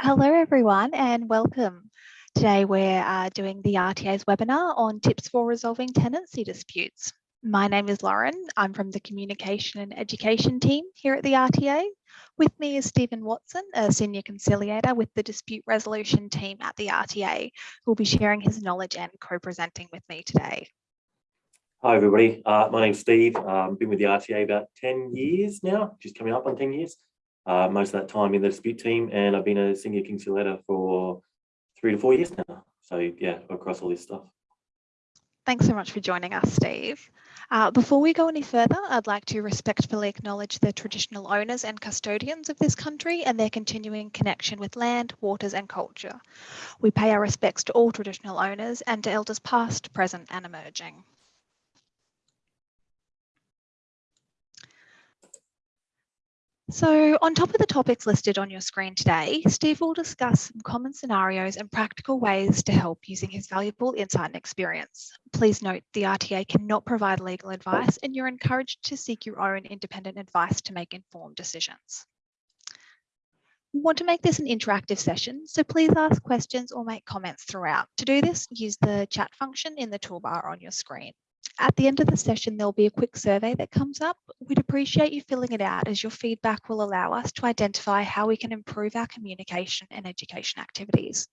Hello everyone and welcome. Today we're uh, doing the RTA's webinar on tips for resolving tenancy disputes. My name is Lauren. I'm from the communication and education team here at the RTA. With me is Stephen Watson, a senior conciliator with the dispute resolution team at the RTA, who will be sharing his knowledge and co-presenting with me today. Hi everybody, uh, my name's Steve. I've um, been with the RTA about 10 years now, just coming up on 10 years uh, most of that time in the dispute team, and I've been a senior conciliator for three to four years now. So yeah, across all this stuff. Thanks so much for joining us, Steve. Uh, before we go any further, I'd like to respectfully acknowledge the traditional owners and custodians of this country and their continuing connection with land, waters and culture. We pay our respects to all traditional owners and to elders past, present and emerging. So on top of the topics listed on your screen today, Steve will discuss some common scenarios and practical ways to help using his valuable insight and experience. Please note the RTA cannot provide legal advice and you're encouraged to seek your own independent advice to make informed decisions. We want to make this an interactive session, so please ask questions or make comments throughout. To do this, use the chat function in the toolbar on your screen. At the end of the session, there'll be a quick survey that comes up. We'd appreciate you filling it out as your feedback will allow us to identify how we can improve our communication and education activities.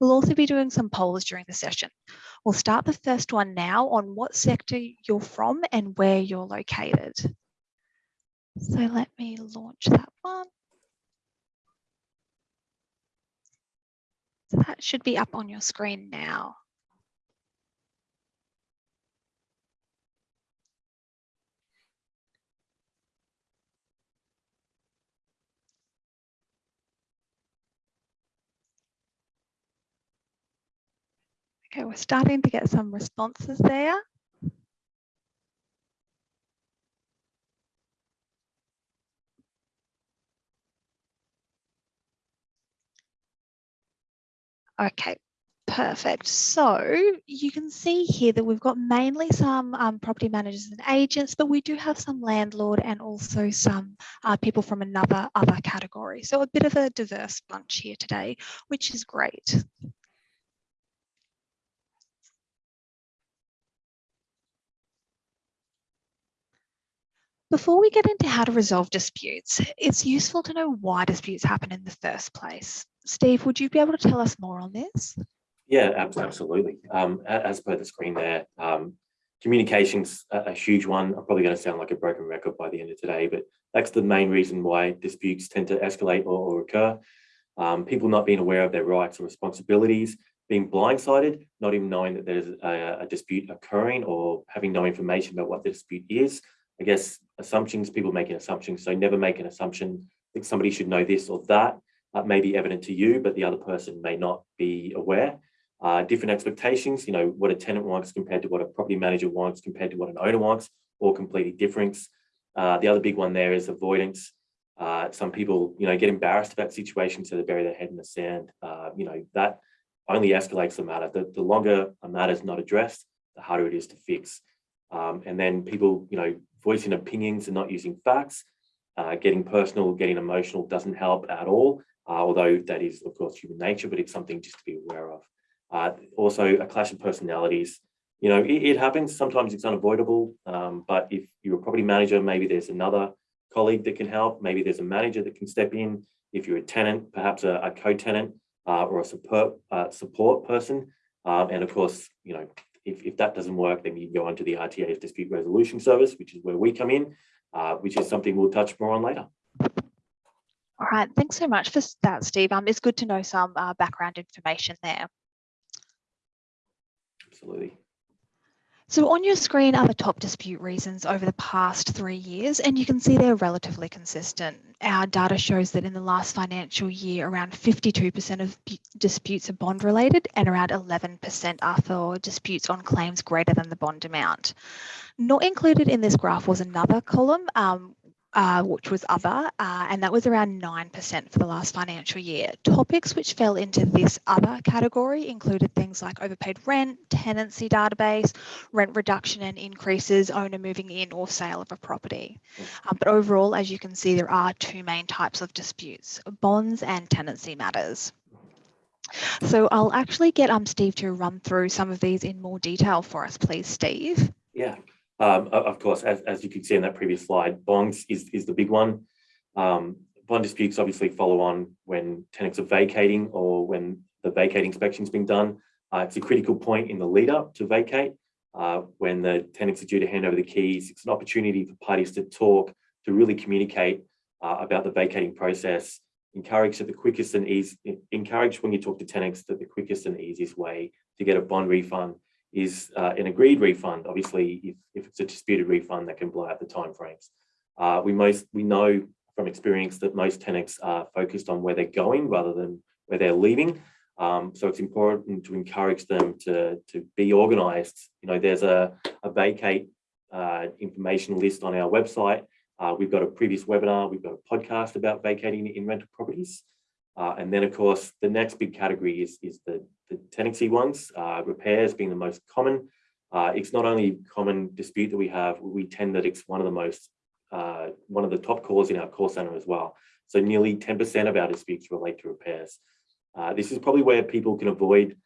We'll also be doing some polls during the session. We'll start the first one now on what sector you're from and where you're located. So let me launch that one. So that should be up on your screen now. Okay, we're starting to get some responses there. Okay, perfect. So you can see here that we've got mainly some um, property managers and agents, but we do have some landlord and also some uh, people from another other category. So a bit of a diverse bunch here today, which is great. Before we get into how to resolve disputes, it's useful to know why disputes happen in the first place. Steve, would you be able to tell us more on this? Yeah, absolutely. Um, as per the screen there, um, communication's a, huge one. I'm probably going to sound like a broken record by the end of today, but that's the main reason why disputes tend to escalate or, or occur. Um, people not being aware of their rights and responsibilities, being blindsided, not even knowing that there's a, a dispute occurring or having no information about what the dispute is, I guess, assumptions, people making assumptions. So never make an assumption that somebody should know this or that. Uh, may be evident to you, but the other person may not be aware. Uh, different expectations, you know, what a tenant wants compared to what a property manager wants compared to what an owner wants, all completely different. Uh, the other big one there is avoidance. Uh, some people, you know, get embarrassed about situations, so they bury their head in the sand. Uh, you know, that only escalates the matter. The, the longer a matter is not addressed, the harder it is to fix. Um, and then people, you know, voicing opinions and not using facts, uh, getting personal, getting emotional doesn't help at all, uh, although that is, of course, human nature, but it's something just to be aware of. Uh, also, a clash of personalities. You know, it, it happens. Sometimes it's unavoidable, um, but if you're a property manager, maybe there's another colleague that can help. Maybe there's a manager that can step in. If you're a tenant, perhaps a, a co-tenant uh, or a support, uh, support person. Um, and of course, you know, if, if that doesn't work, then you go on to the RTA's dispute resolution service, which is where we come in, uh, which is something we'll touch more on later. All right, thanks so much for that, Steve. Um, it's good to know some uh, background information there. Absolutely. So on your screen are the top dispute reasons over the past three years, and you can see they're relatively consistent. Our data shows that in the last financial year, around 52% of disputes are bond related and around 11% are for disputes on claims greater than the bond amount. Not included in this graph was another column, um, uh, which was other, uh, and that was around 9% for the last financial year. Topics which fell into this other category included things like overpaid rent, tenancy database, rent reduction and increases, owner moving in or sale of a property. Um, but overall, as you can see, there are two main types of disputes, bonds and tenancy matters. So I'll actually get um, Steve to run through some of these in more detail for us, please, Steve. Yeah, um, of course, as, as you could see in that previous slide, bonds is, is the big one. Um, bond disputes obviously follow on when tenants are vacating or when the vacate inspection's been done. Uh, it's a critical point in the lead up to vacate. Uh, when the tenants are due to hand over the keys, it's an opportunity for parties to talk, to really communicate uh, about the vacating process. Encourage that the quickest and easy, encourage when you talk to tenants that the quickest and easiest way to get a bond refund is uh, an agreed refund. Obviously, if, if it's a disputed refund, that can blow out the timeframes. Uh, we most we know from experience that most tenants are focused on where they're going rather than where they're leaving. Um, so it's important to encourage them to, to be organised. You know, there's a, a vacate uh, information list on our website. Uh, we've got a previous webinar, we've got a podcast about vacating in rental properties. Uh, and then, of course, the next big category is, is the, the tenancy ones, uh, repairs being the most common. Uh, it's not only common dispute that we have, we tend that it's one of the most, uh, one of the top calls in our call center as well. So nearly 10% of our disputes relate to repairs. Uh, this is probably where people can avoid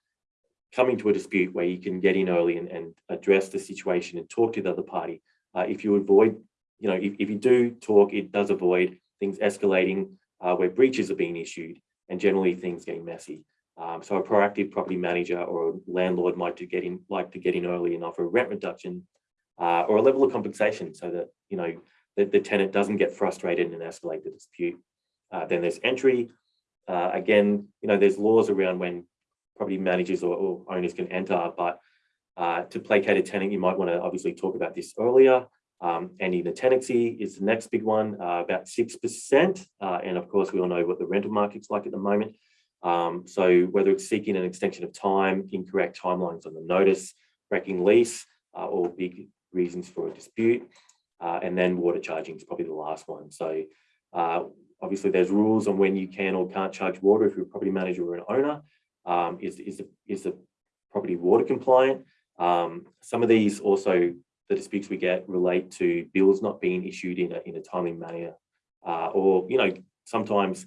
coming to a dispute where you can get in early and, and address the situation and talk to the other party. Uh, if you avoid, you know, if, if you do talk, it does avoid things escalating uh, where breaches are being issued and generally things getting messy. Um, so a proactive property manager or a landlord might to get in, like to get in early and offer a rent reduction uh, or a level of compensation so that, you know, the, the tenant doesn't get frustrated and escalate the dispute. Uh, then there's entry. Uh, again, you know, there's laws around when property managers or, or owners can enter, but uh, to placate a tenant, you might want to obviously talk about this earlier. Um, ending the tenancy is the next big one, uh, about 6%. Uh, and of course, we all know what the rental market's like at the moment. Um, so whether it's seeking an extension of time, incorrect timelines on the notice, breaking lease, uh, all big reasons for a dispute. Uh, and then water charging is probably the last one. So uh, obviously there's rules on when you can or can't charge water if you're a property manager or an owner. Um, is, is, the, is the property water compliant? Um, some of these also the disputes we get relate to bills not being issued in a, in a timely manner. Uh, or, you know, sometimes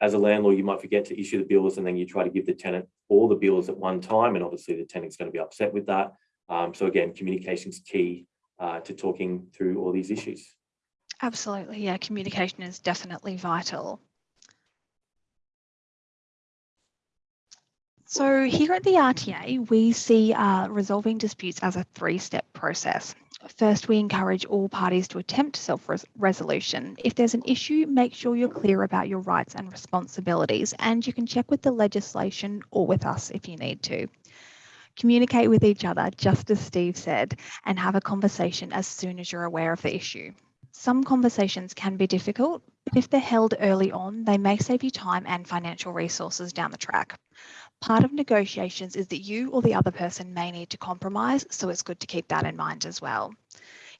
as a landlord, you might forget to issue the bills and then you try to give the tenant all the bills at one time. And obviously the tenant's going to be upset with that. Um, so again, communication is key uh, to talking through all these issues. Absolutely, yeah, communication is definitely vital. So here at the RTA, we see uh, resolving disputes as a three-step process. First, we encourage all parties to attempt self-resolution. If there's an issue, make sure you're clear about your rights and responsibilities, and you can check with the legislation or with us if you need to. Communicate with each other, just as Steve said, and have a conversation as soon as you're aware of the issue. Some conversations can be difficult, but if they're held early on, they may save you time and financial resources down the track. Part of negotiations is that you or the other person may need to compromise, so it's good to keep that in mind as well.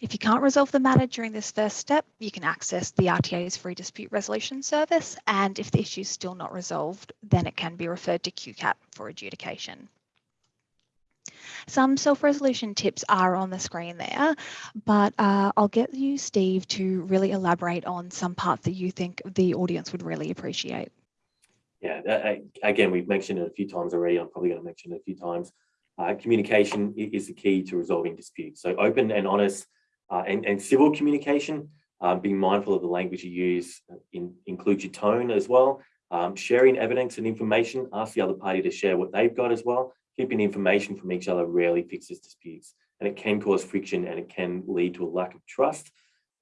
If you can't resolve the matter during this first step, you can access the RTA's free dispute resolution service, and if the issue is still not resolved, then it can be referred to QCAT for adjudication. Some self-resolution tips are on the screen there, but uh, I'll get you, Steve, to really elaborate on some parts that you think the audience would really appreciate. Yeah, that, again, we've mentioned it a few times already. I'm probably going to mention it a few times. Uh, communication is the key to resolving disputes. So open and honest uh, and, and civil communication, um, being mindful of the language you use, uh, in, include your tone as well. Um, sharing evidence and information, ask the other party to share what they've got as well. Keeping information from each other rarely fixes disputes and it can cause friction and it can lead to a lack of trust.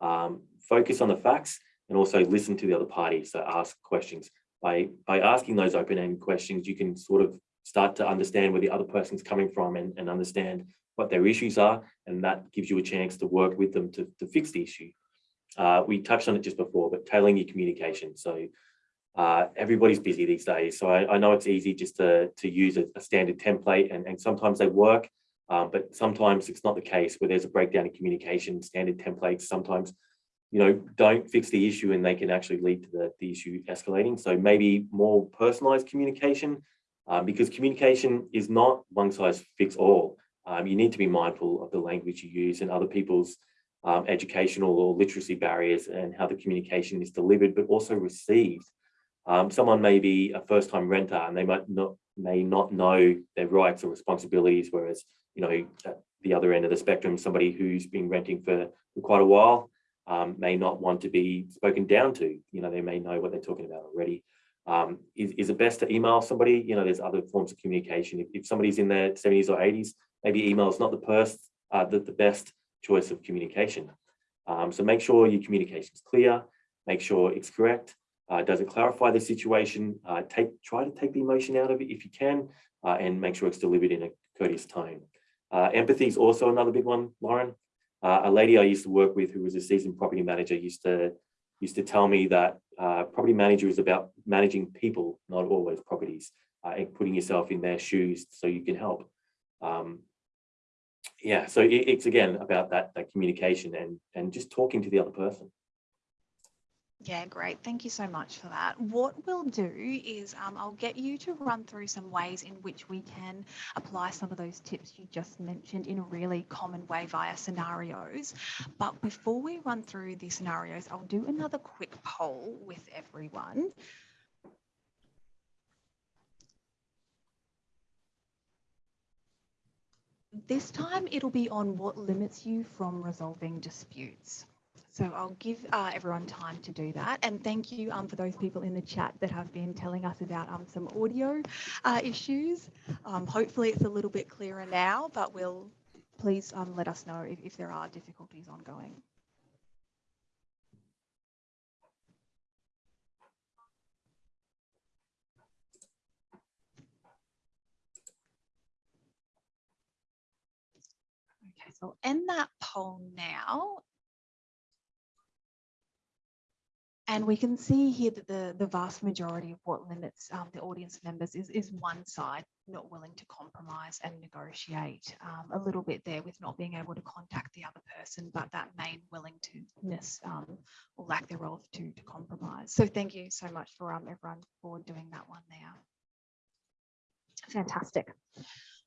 Um, focus on the facts and also listen to the other party. So ask questions by, by asking those open-ended questions, you can sort of start to understand where the other person's coming from and, and understand what their issues are. And that gives you a chance to work with them to, to fix the issue. Uh, we touched on it just before, but tailoring your communication. So uh, everybody's busy these days. So I, I, know it's easy just to, to use a, a standard template and, and sometimes they work, um, but sometimes it's not the case where there's a breakdown in communication, standard templates sometimes you know, don't fix the issue and they can actually lead to the, the issue escalating. So maybe more personalized communication, um, because communication is not one size fits all. Um, you need to be mindful of the language you use and other people's um, educational or literacy barriers and how the communication is delivered, but also received. Um, someone may be a first-time renter and they might not may not know their rights or responsibilities, whereas you know at the other end of the spectrum, somebody who's been renting for, for quite a while um, may not want to be spoken down to. You know, they may know what they're talking about already. Um, is, is it best to email somebody? You know, there's other forms of communication. If, if somebody's in their 70s or 80s, maybe email is not the, first, uh, the, the best choice of communication. Um, so make sure your communication is clear, make sure it's correct, uh, does it clarify the situation, uh, take try to take the emotion out of it if you can, uh, and make sure it's delivered in a courteous tone. Uh, empathy is also another big one, Lauren. Uh, a lady I used to work with who was a seasoned property manager used to used to tell me that uh, property manager is about managing people, not always properties, and putting yourself in their shoes so you can help. Um, yeah, so it, it's again about that, that communication and, and just talking to the other person. Yeah, great. Thank you so much for that. What we'll do is um, I'll get you to run through some ways in which we can apply some of those tips you just mentioned in a really common way via scenarios. But before we run through the scenarios, I'll do another quick poll with everyone. This time it'll be on what limits you from resolving disputes. So I'll give uh, everyone time to do that. And thank you um, for those people in the chat that have been telling us about um, some audio uh, issues. Um, hopefully it's a little bit clearer now, but we'll please um, let us know if, if there are difficulties ongoing. Okay, so I'll end that poll now. And we can see here that the, the vast majority of what limits um, the audience members is, is one side not willing to compromise and negotiate um, a little bit there with not being able to contact the other person, but that main willingness um, or lack thereof to, to compromise. So thank you so much for um, everyone for doing that one there. Fantastic.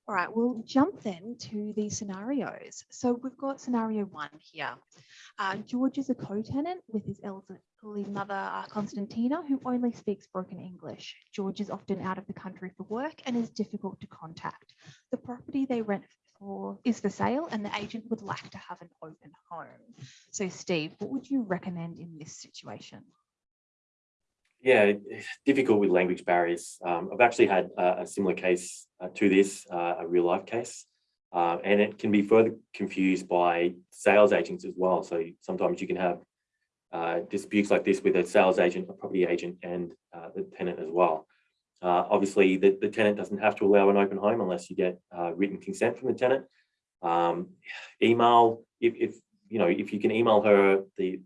All right, we'll jump then to the scenarios. So we've got scenario one here. Uh, George is a co-tenant with his elderly mother, uh, Constantina, who only speaks broken English. George is often out of the country for work and is difficult to contact. The property they rent for is for sale and the agent would like to have an open home. So Steve, what would you recommend in this situation? Yeah, difficult with language barriers. Um, I've actually had a, a similar case uh, to this, uh, a real life case, uh, and it can be further confused by sales agents as well. So sometimes you can have uh, disputes like this with a sales agent, a property agent, and uh, the tenant as well. Uh, obviously, the, the tenant doesn't have to allow an open home unless you get written consent from the tenant. Um, email, if, if you know, if you can email her the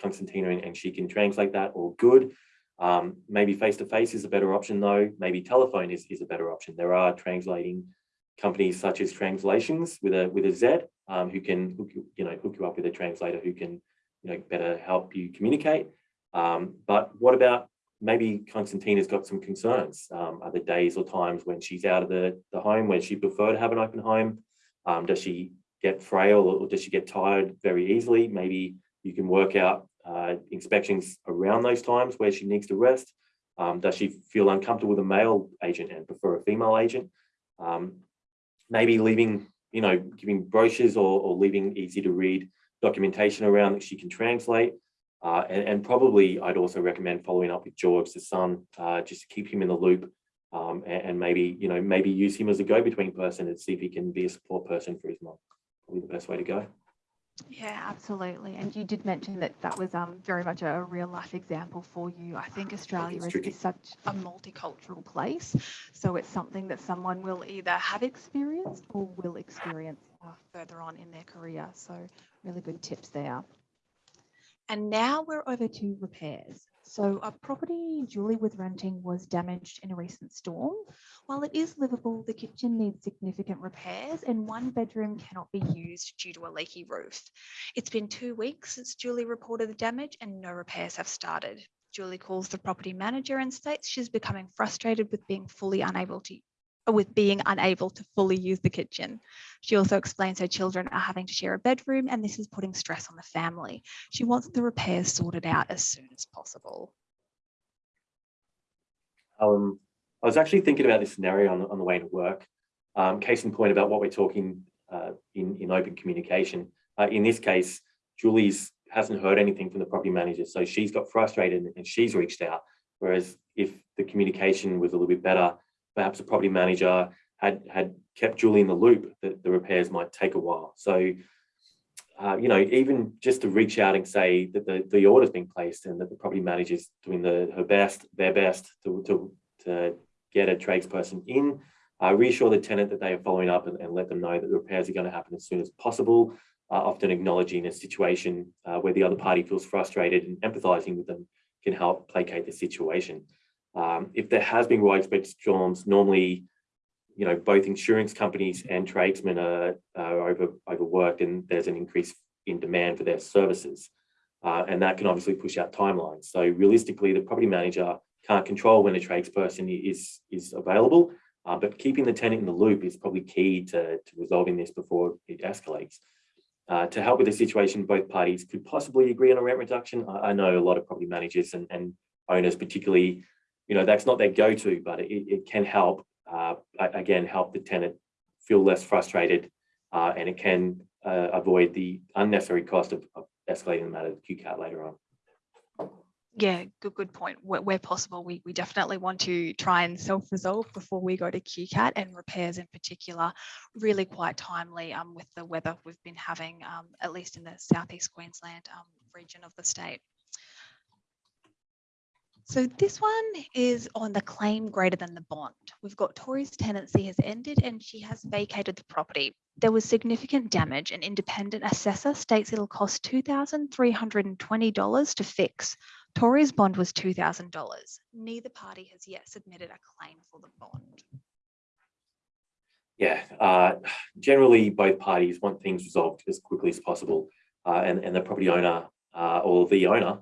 Constantina and, and she can translate that, or good. Um, maybe face-to-face -face is a better option though. Maybe telephone is, is a better option. There are translating companies such as Translations with a with a Z um, who can hook you, you know hook you up with a translator who can you know better help you communicate. Um, but what about maybe Constantina's got some concerns? Um, are there days or times when she's out of the, the home where she prefer to have an open home? Um, does she get frail or does she get tired very easily? Maybe you can work out uh, inspections around those times where she needs to rest? Um, does she feel uncomfortable with a male agent and prefer a female agent? Um, maybe leaving, you know, giving brochures or, or leaving easy to read documentation around that she can translate. Uh, and, and, probably I'd also recommend following up with George, the son, uh, just to keep him in the loop um, and, and, maybe, you know, maybe use him as a go-between person and see if he can be a support person for his mom. Probably the best way to go. Yeah, absolutely. And you did mention that that was um, very much a real life example for you. I think Australia is, is, such a multicultural place. So it's something that someone will either have experienced or will experience uh, further on in their career. So really good tips there. And now we're over to repairs. So a property Julie was renting was damaged in a recent storm. While it is livable, the kitchen needs significant repairs and one bedroom cannot be used due to a leaky roof. It's been two weeks since Julie reported the damage and no repairs have started. Julie calls the property manager and states she's becoming frustrated with being fully unable to with being unable to fully use the kitchen. She also explains her children are having to share a bedroom and this is putting stress on the family. She wants the repairs sorted out as soon as possible. Um, I was actually thinking about this scenario on the, on the way to work. Um, case in point about what we're talking uh, in, in open communication. Uh, in this case, Julie's hasn't heard anything from the property manager, so she's got frustrated and she's reached out. Whereas if the communication was a little bit better, perhaps the property manager had had kept Julie in the loop that the repairs might take a while. So, uh, you know, even just to reach out and say that the, the order's been placed and that the property manager's doing the her best, their best to, to, to get a tradesperson in, uh, reassure the tenant that they are following up and, and let them know that the repairs are going to happen as soon as possible, uh, often acknowledging a situation uh, where the other party feels frustrated and empathizing with them can help placate the situation. Um, if there has been widespread storms, normally, you know, both insurance companies and tradesmen are, are over, overworked and there's an increase in demand for their services. Uh, and that can obviously push out timelines. So realistically, the property manager can't control when a tradesperson is, is available, uh, but keeping the tenant in the loop is probably key to, to resolving this before it escalates. Uh, to help with the situation, both parties could possibly agree on a rent reduction. I, I know a lot of property managers and, and owners particularly you know, that's not their go-to, but it, it can help, uh, again, help the tenant feel less frustrated uh, and it can uh, avoid the unnecessary cost of, of escalating the matter to QCAT later on. Yeah, good good point. Where, where, possible, we, we definitely want to try and self-resolve before we go to QCAT and repairs in particular, really quite timely um, with the weather we've been having, um, at least in the southeast Queensland um, region of the state. So this one is on the claim greater than the bond. We've got Tori's tenancy has ended and she has vacated the property. There was significant damage. An independent assessor states it'll cost $2,320 to fix. Tori's bond was $2,000. Neither party has yet submitted a claim for the bond. Yeah, uh, generally both parties want things resolved as quickly as possible uh, and, and the property owner uh, or the owner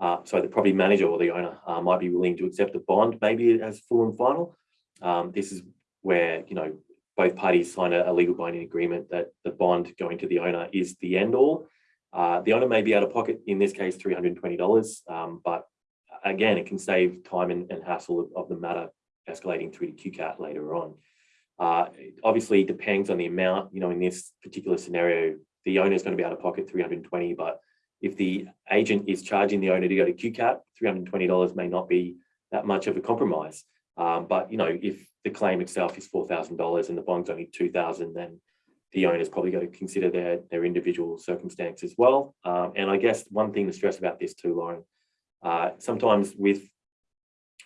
uh, so the property manager or the owner uh, might be willing to accept a bond, maybe as full and final. Um, this is where, you know, both parties sign a, a, legal binding agreement that the bond going to the owner is the end all. Uh, the owner may be out of pocket, in this case, $320, um, but again, it can save time and, and hassle of, of, the matter escalating through to QCAT later on. Uh, obviously, depends on the amount, you know, in this particular scenario, the owner is going to be out of pocket 320, but if the agent is charging the owner to go to QCAT, $320 may not be that much of a compromise. Um, but you know, if the claim itself is $4,000 and the bond's only 2,000, then the owner's probably got to consider their, their individual circumstance as well. Um, and I guess one thing to stress about this too, Lauren, uh, sometimes with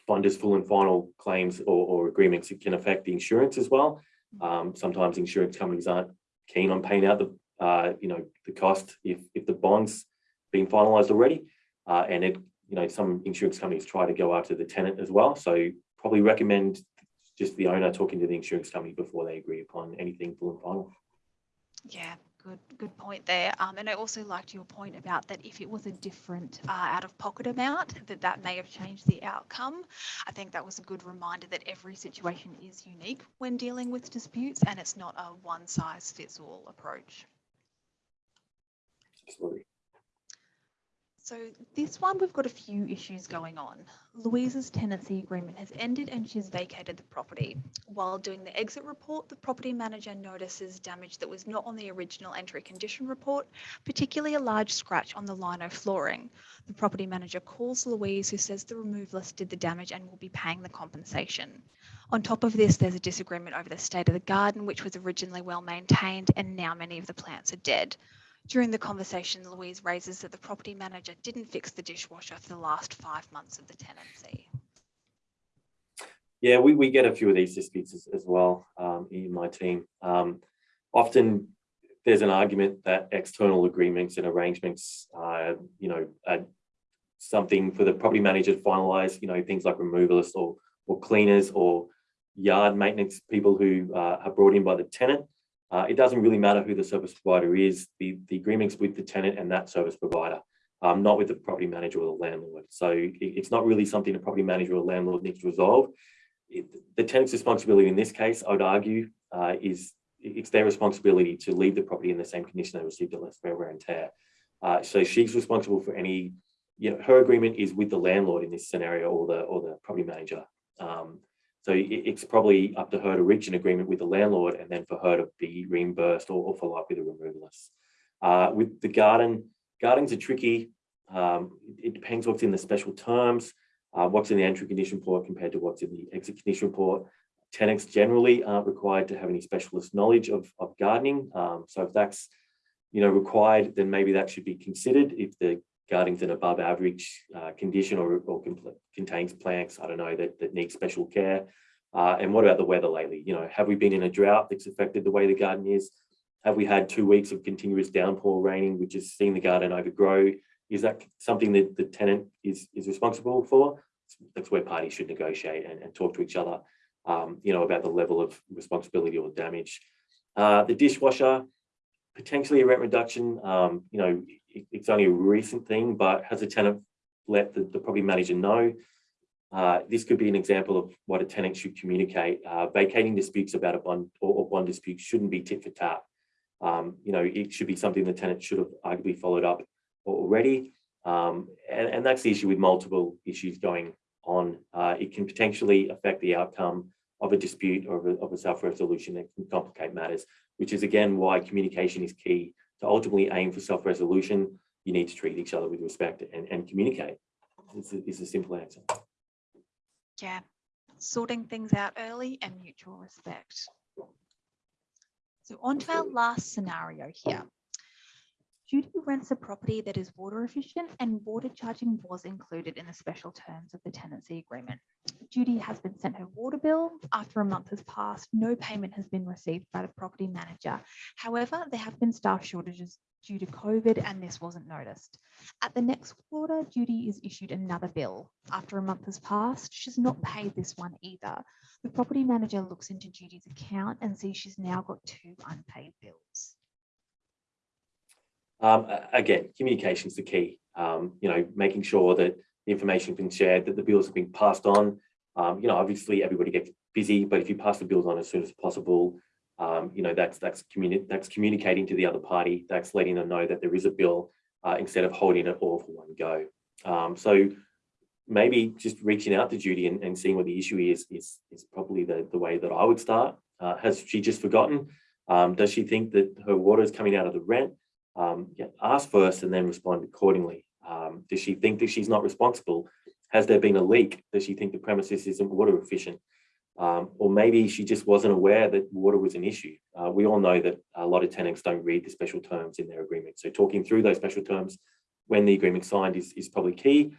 bonders full and final claims or, or, agreements, it can affect the insurance as well. Um, sometimes insurance companies aren't keen on paying out the, uh, you know, the cost if, if the bonds been finalised already. Uh, and it, you know, some insurance companies try to go after the tenant as well. So probably recommend just the owner talking to the insurance company before they agree upon anything full and final. Yeah, good good point there. Um, and I also liked your point about that if it was a different uh, out of pocket amount, that that may have changed the outcome. I think that was a good reminder that every situation is unique when dealing with disputes and it's not a one size fits all approach. Absolutely. So this one, we've got a few issues going on. Louise's tenancy agreement has ended and she's vacated the property. While doing the exit report, the property manager notices damage that was not on the original entry condition report, particularly a large scratch on the lino flooring. The property manager calls Louise who says the removalist did the damage and will be paying the compensation. On top of this, there's a disagreement over the state of the garden, which was originally well maintained and now many of the plants are dead. During the conversation, Louise raises that the property manager didn't fix the dishwasher for the last five months of the tenancy. Yeah, we, we get a few of these disputes as, as well um, in my team. Um, often there's an argument that external agreements and arrangements, uh, you know, are something for the property manager to finalise, you know, things like removalists or, or cleaners or yard maintenance people who uh, are brought in by the tenant. Uh, it doesn't really matter who the service provider is. The, the agreement's with the tenant and that service provider, um, not with the property manager or the landlord. So it, it's not really something the property manager or landlord needs to resolve. It, the tenant's responsibility in this case, I would argue, uh, is it's their responsibility to leave the property in the same condition they received it, less wear and tear. Uh, so she's responsible for any, you know, her agreement is with the landlord in this scenario or the or the property manager. Um, so it's probably up to her to reach an agreement with the landlord and then for her to be reimbursed or, or follow up with a removalist. Uh, with the garden, gardens are tricky. Um, it depends what's in the special terms, uh, what's in the entry condition report compared to what's in the exit condition report. Tenants generally aren't required to have any specialist knowledge of, of gardening. Um, so if that's you know, required, then maybe that should be considered if the garden's an above average uh, condition or, or contains plants, I don't know, that, that need special care. Uh, and what about the weather lately? You know, have we been in a drought that's affected the way the garden is? Have we had two weeks of continuous downpour raining, which has seen the garden overgrow? Is that something that the tenant is, is responsible for? That's where parties should negotiate and, and talk to each other, um, you know, about the level of responsibility or damage. Uh, the dishwasher, potentially a rent reduction. Um, you know, it's only a recent thing, but has a tenant let the, the property manager know? Uh, this could be an example of what a tenant should communicate. Uh, vacating disputes about a bond or, or bond dispute shouldn't be tit for tat. Um, you know, it should be something the tenant should have arguably followed up already. Um, and, and, that's the issue with multiple issues going on. Uh, it can potentially affect the outcome of a dispute or of a, a self-resolution that can complicate matters which is again why communication is key to ultimately aim for self-resolution. You need to treat each other with respect and, and communicate. It's a, it's a simple answer. Yeah, sorting things out early and mutual respect. So on to our last scenario here. Judy rents a property that is water efficient and water charging was included in the special terms of the tenancy agreement. Judy has been sent her water bill. After a month has passed, no payment has been received by the property manager. However, there have been staff shortages due to COVID and this wasn't noticed. At the next quarter, Judy is issued another bill. After a month has passed, she's not paid this one either. The property manager looks into Judy's account and sees she's now got two unpaid bills. Um, again, communication is the key. Um, you know, making sure that the information has been shared, that the bills have been passed on. Um, you know, obviously everybody gets busy, but if you pass the bills on as soon as possible, um, you know, that's that's communi that's communicating to the other party. That's letting them know that there is a bill uh, instead of holding it all for one go. Um, so maybe just reaching out to Judy and, and seeing what the issue is is is probably the the way that I would start. Uh, has she just forgotten? Um, does she think that her water is coming out of the rent? Um, ask first and then respond accordingly. Um, does she think that she's not responsible? Has there been a leak? Does she think the premises isn't water efficient? Um, or maybe she just wasn't aware that water was an issue. Uh, we all know that a lot of tenants don't read the special terms in their agreement. So talking through those special terms when the agreement signed is, is probably key.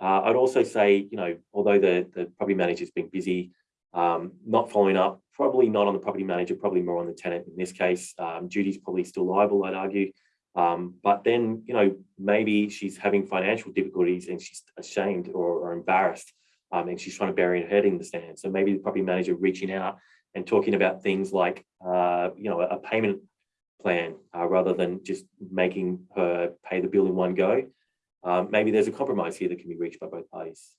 Uh, I'd also say, you know, although the, the property manager's been busy, um, not following up, probably not on the property manager, probably more on the tenant in this case. Um, Judy's probably still liable, I'd argue. Um, but then, you know, maybe she's having financial difficulties and she's ashamed or, or embarrassed um, and she's trying to bury her head in the sand. So maybe the property manager reaching out and talking about things like, uh, you know, a payment plan uh, rather than just making her pay the bill in one go. Um, maybe there's a compromise here that can be reached by both parties.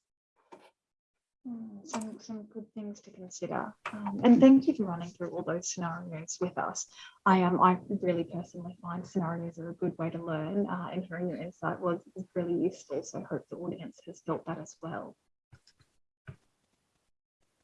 Mm, some, some good things to consider. Um, and thank you for running through all those scenarios with us. I um, I really personally find scenarios are a good way to learn uh, and hearing your insight was, was really useful. So I hope the audience has felt that as well.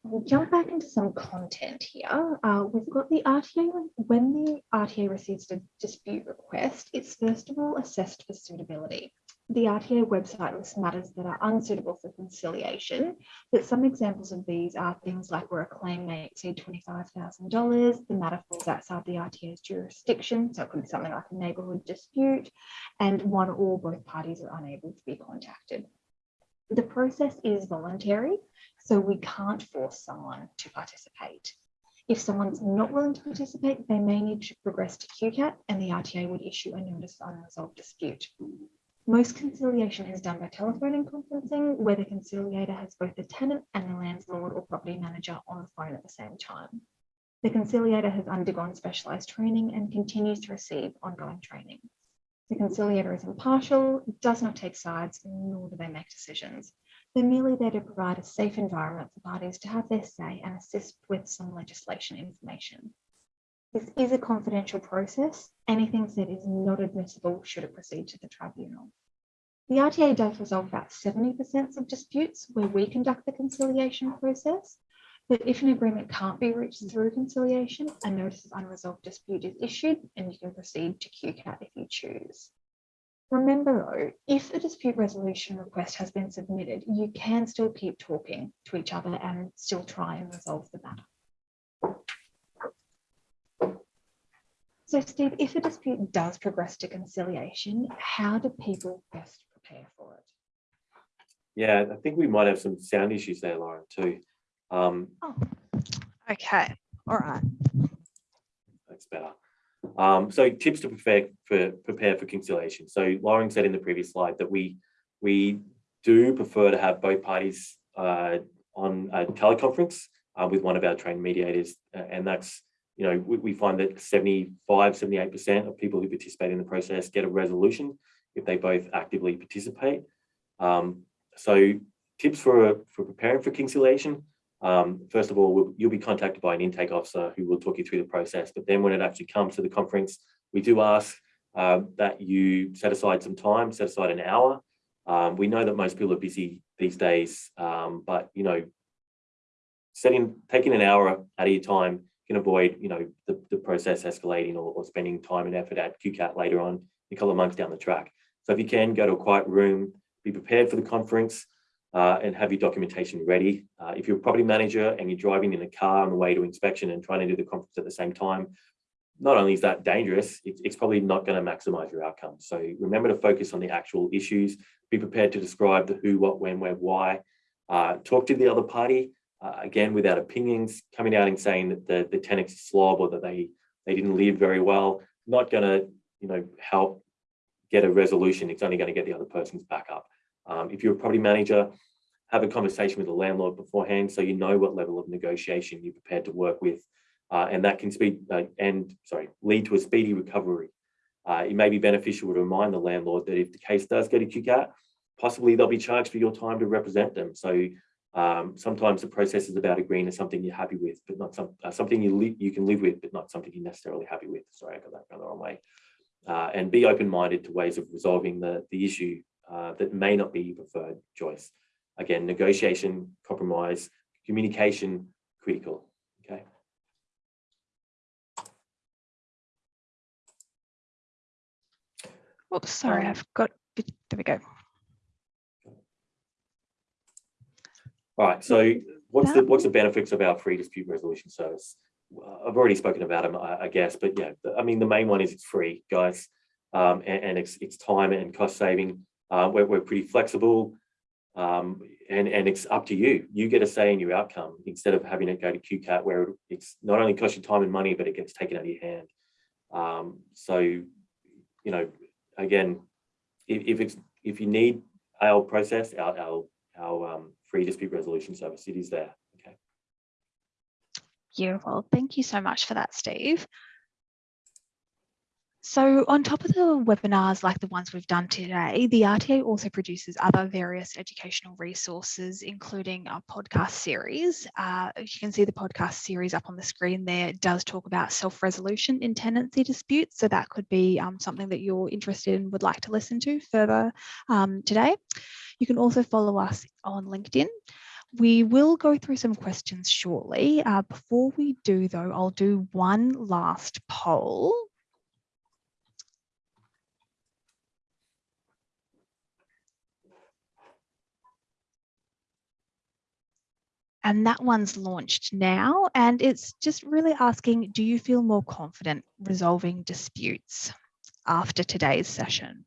We'll jump back into some content here. Uh, we've got the RTA. When the RTA receives a dispute request, it's first of all assessed for suitability the RTA website lists matters that are unsuitable for conciliation, but some examples of these are things like where a claim may exceed $25,000, the matter falls outside the RTA's jurisdiction, so it could be something like a neighbourhood dispute, and one or both parties are unable to be contacted. The process is voluntary, so we can't force someone to participate. If someone's not willing to participate, they may need to progress to QCAT and the RTA would issue a notice of unresolved dispute. Most conciliation is done by telephone and conferencing, where the conciliator has both the tenant and the landlord or property manager on the phone at the same time. The conciliator has undergone specialised training and continues to receive ongoing training. The conciliator is impartial, does not take sides, nor do they make decisions. They're merely there to provide a safe environment for parties to have their say and assist with some legislation information. This is a confidential process. Anything said is not admissible should it proceed to the tribunal. The RTA does resolve about 70% of disputes where we conduct the conciliation process. But if an agreement can't be reached through conciliation, a notice of unresolved dispute is issued and you can proceed to QCAT if you choose. Remember though, if a dispute resolution request has been submitted, you can still keep talking to each other and still try and resolve the matter. So Steve, if a dispute does progress to conciliation, how do people best prepare for it? Yeah, I think we might have some sound issues there, Lauren, too. Um, Okay, all right. that's better. Um, so tips to prepare for prepare for conciliation. So Lauren said in the previous slide that we we do prefer to have both parties uh, on a teleconference uh, with one of our trained mediators, and that's you know we, we find that 75 78 percent of people who participate in the process get a resolution if they both actively participate. Um, so tips for for preparing for conciliation. Um, first of all, we'll, you'll be contacted by an intake officer who will talk you through the process. But then when it actually comes to the conference, we do ask um, that you set aside some time, set aside an hour. Um, we know that most people are busy these days, um, but you know, setting taking an hour out of your time can avoid you know the, the process escalating or, or spending time and effort at QCAT later on a couple of months down the track. So if you can go to a quiet room, be prepared for the conference uh, and have your documentation ready. Uh, if you're a property manager and you're driving in a car on the way to inspection and trying to do the conference at the same time, not only is that dangerous, it's, it's probably not going to maximize your outcome. So remember to focus on the actual issues, be prepared to describe the who, what, when, where, why, uh, talk to the other party, uh, again, without opinions, coming out and saying that the, the tenant's slob or that they, they didn't live very well, not going to, you know, help get a resolution. It's only going to get the other person's back up. Um, if you're a property manager, have a conversation with the landlord beforehand so you know what level of negotiation you're prepared to work with. Uh, and that can speed uh, and sorry, lead to a speedy recovery. Uh, it may be beneficial to remind the landlord that if the case does go to QCAT, possibly they'll be charged for your time to represent them. So um, sometimes the process is about agreeing to something you're happy with, but not some, uh, something you, you can live with, but not something you're necessarily happy with. Sorry, I got that the wrong way. Uh, and be open-minded to ways of resolving the, the issue uh, that may not be your preferred choice. Again, negotiation, compromise, communication, critical, okay? Oops, sorry, Um, I've got, there we go. All right, so what's the what's the benefits of our free dispute resolution service? I've already spoken about them, I, I guess, but yeah, I mean, the main one is it's free, guys. Um, and, and it's, it's time and cost saving. Uh, we're, we're pretty flexible. Um, and, and it's up to you. You get a say in your outcome instead of having it go to QCAT where it's not only costs you time and money, but it gets taken out of your hand. Um, so, you know, again, if, if it's if you need our process, our our, our um, free dispute resolution service, it is there. Okay. Beautiful. Thank you so much for that, Steve. So on top of the webinars like the ones we've done today, the RTA also produces other various educational resources, including a podcast series. Uh, you can see the podcast series up on the screen there. It does talk about self-resolution in tenancy disputes. So that could be um, something that you're interested in, would like to listen to further um, today. You can also follow us on LinkedIn. We will go through some questions shortly. Uh, before we do though, I'll do one last poll. And that one's launched now. And it's just really asking, do you feel more confident resolving disputes after today's session?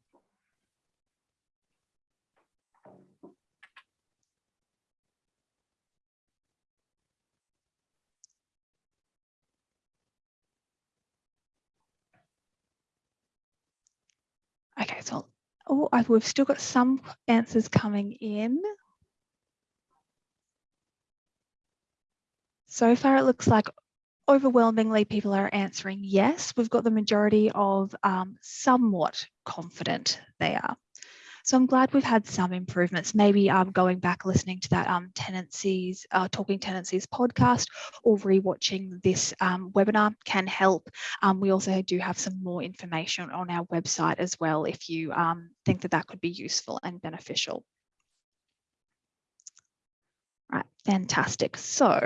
Okay, so Oh, I- we've still got some answers coming in. So far, it looks like overwhelmingly people are answering yes. We've got the majority of um, somewhat confident they are. So I'm glad we've had some improvements, maybe um, going back, listening to that um, tenancies, uh, Talking Tenancies podcast or rewatching this um, webinar can help. Um, we also do have some more information on our website as well if you um, think that that could be useful and beneficial. Right, fantastic. So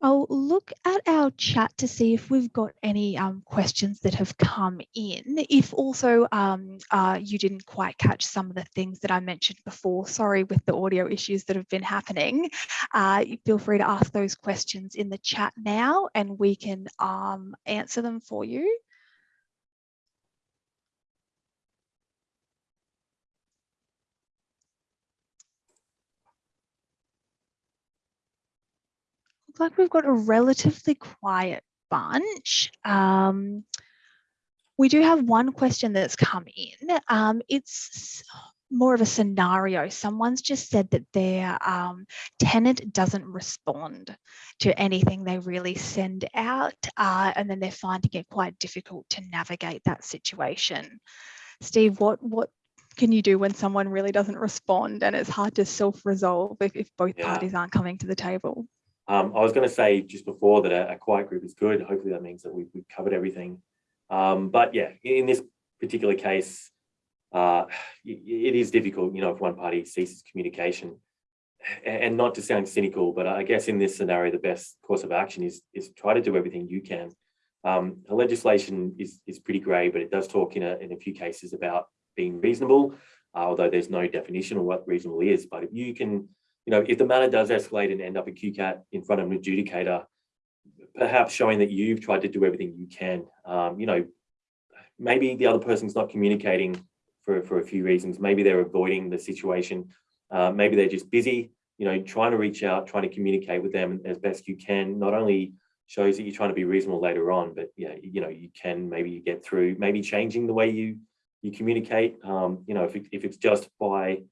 I'll look at our chat to see if we've got any um, questions that have come in. If also um, uh, you didn't quite catch some of the things that I mentioned before, sorry with the audio issues that have been happening, uh, feel free to ask those questions in the chat now and we can um, answer them for you. Like we've got a relatively quiet bunch. Um, we do have one question that's come in. Um, it's more of a scenario. Someone's just said that their um, tenant doesn't respond to anything they really send out, uh, and then they're finding it quite difficult to navigate that situation. Steve, what what can you do when someone really doesn't respond and it's hard to self-resolve if, if both Yeah. parties aren't coming to the table? Um, I was going to say just before that a, a quiet group is good. Hopefully that means that we've, we've covered everything. Um, but yeah, in this particular case, uh, it, it is difficult, you know, if one party ceases communication. And not to sound cynical, but I guess in this scenario, the best course of action is is try to do everything you can. Um, the legislation is is pretty grey, but it does talk in a in a few cases about being reasonable, uh, although there's no definition of what reasonable is. But if you can, you know, if the matter does escalate and end up at QCAT in front of an adjudicator, perhaps showing that you've tried to do everything you can, um, you know, maybe the other person's not communicating for, for a few reasons. Maybe they're avoiding the situation. Uh, maybe they're just busy, you know, trying to reach out, trying to communicate with them as best you can, not only shows that you're trying to be reasonable later on, but yeah, you know, you can maybe you get through, maybe changing the way you you communicate. Um, you know, if, it, if it's just by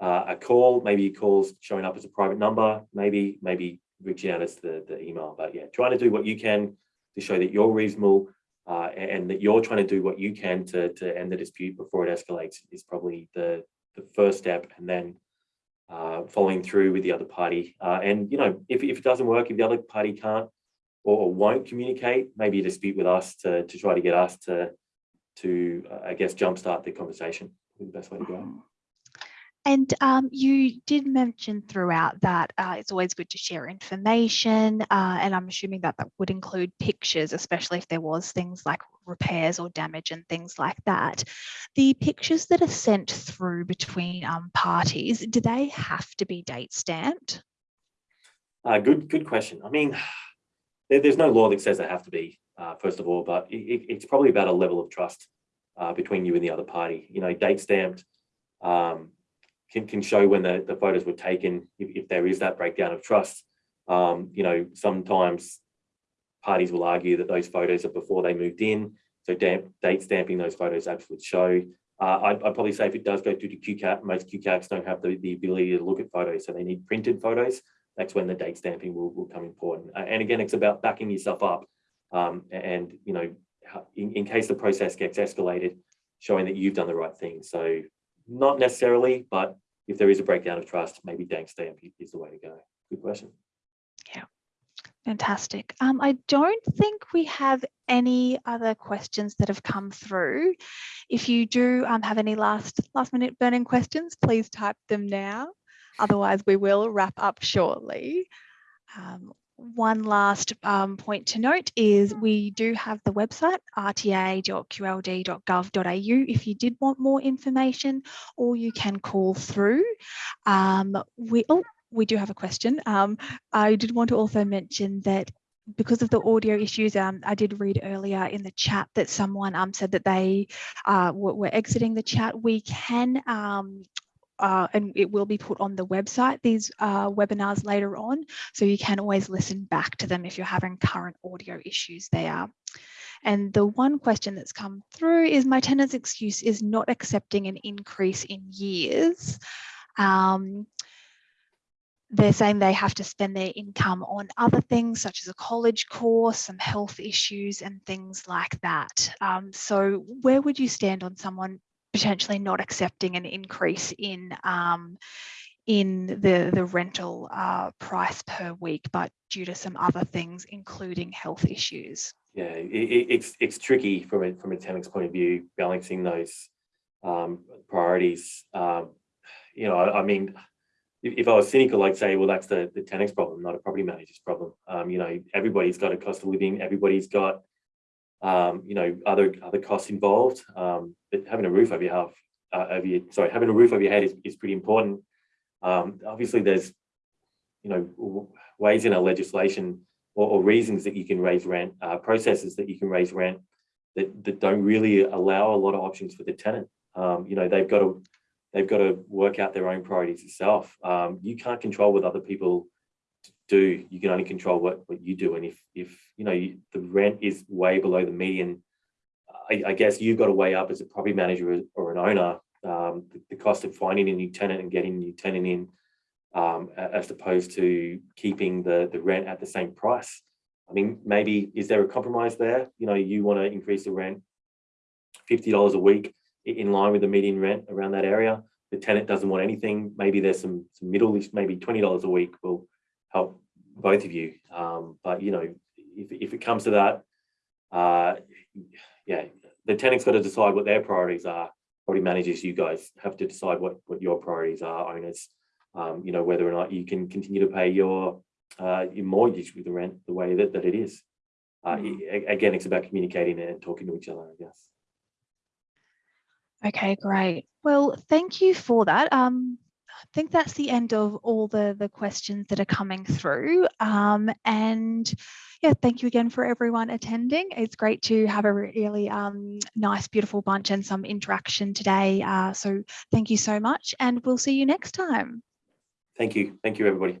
uh, a call, maybe calls showing up as a private number, maybe maybe reaching out as the, the email. But yeah, trying to do what you can to show that you're reasonable uh, and, that you're trying to do what you can to, to end the dispute before it escalates is probably the, the first step. And then uh, following through with the other party. Uh, and, you know, if, if it doesn't work, if the other party can't or, or won't communicate, maybe a dispute with us to, to try to get us to, to uh, I guess, jumpstart the conversation. Is the best way to go. And um, you did mention throughout that uh, it's always good to share information, uh, and I'm assuming that that would include pictures, especially if there was things like repairs or damage and things like that. The pictures that are sent through between um, parties, do they have to be date stamped? Uh, good, good question. I mean, there, there's no law that says they have to be, uh, first of all, but it, it- it's probably about a level of trust uh, between you and the other party. You know, date stamped um, can, can show when the, the photos were taken, if, if there is that breakdown of trust. Um, you know, sometimes parties will argue that those photos are before they moved in. So damp, date stamping those photos absolutely show. Uh, I'd, I'd probably say if it does go through to QCAT, most QCATs don't have the, the ability to look at photos, so they need printed photos. That's when the date stamping will, will come important. And again, it's about backing yourself up. Um, and, you know, in, in case the process gets escalated, showing that you've done the right thing. So not necessarily, but if there is a breakdown of trust, maybe dank stamp is the way to go. Good question. Yeah. Fantastic. Um, I don't think we have any other questions that have come through. If you do um, have any last last minute burning questions, please type them now. Otherwise, we will wrap up shortly. Um, one last um, point to note is we do have the website rta.qld.gov.au if you did want more information or you can call through. Um, we, oh, we do have a question. Um, I did want to also mention that because of the audio issues, um, I did read earlier in the chat that someone um, said that they uh, were, were exiting the chat. We can, um, uh, and it will be put on the website, these uh, webinars later on. So you can always listen back to them if you're having current audio issues there. And the one question that's come through is my tenant's excuse is not accepting an increase in years. Um, they're saying they have to spend their income on other things such as a college course, some health issues and things like that. Um, so where would you stand on someone potentially not accepting an increase in um, in the, the rental uh, price per week, but due to some other things, including health issues? Yeah, it, it, it's it's tricky from a from a tenant's point of view, balancing those um, priorities. Um, you know, I, I mean, if, if I was cynical, I'd say, well, that's the the tenant's problem, not a property manager's problem. Um, you know, everybody's got a cost of living, everybody's got um, you know other other costs involved. Um, but having a roof over your half, uh, over your sorry, having a roof over your head is, is pretty important. Um, obviously, there's you know ways in our legislation or, or reasons that you can raise rent, uh, processes that you can raise rent that, that don't really allow a lot of options for the tenant. Um, you know, they've got to they've got to work out their own priorities itself. Um, you can't control what other people do. You can only control what, what you do. And if if you know you, the rent is way below the median, I, I guess you've got to weigh up as a property manager or an owner um, the, the cost of finding a new tenant and getting a new tenant in um, as opposed to keeping the, the rent at the same price. I mean, maybe is there a compromise there? You know, you want to increase the rent $50 a week in line with the median rent around that area. The tenant doesn't want anything. Maybe there's some, some middle, maybe $20 a week will help both of you. Um, but, you know, if, if it comes to that, uh, yeah, the tenant's got to decide what their priorities are. Property managers, you guys have to decide what, what your priorities are, owners um, you know, whether or not you can continue to pay your uh, your mortgage with the rent the way that, that it is. Uh, a- again, it's about communicating and talking to each other, I guess. Okay, great. Well, thank you for that. Um, think that's the end of all the, the questions that are coming through. Um, and yeah, thank you again for everyone attending. It's great to have a really um, nice, beautiful bunch and some interaction today. Uh, so thank you so much and we'll see you next time. Thank you. Thank you, everybody.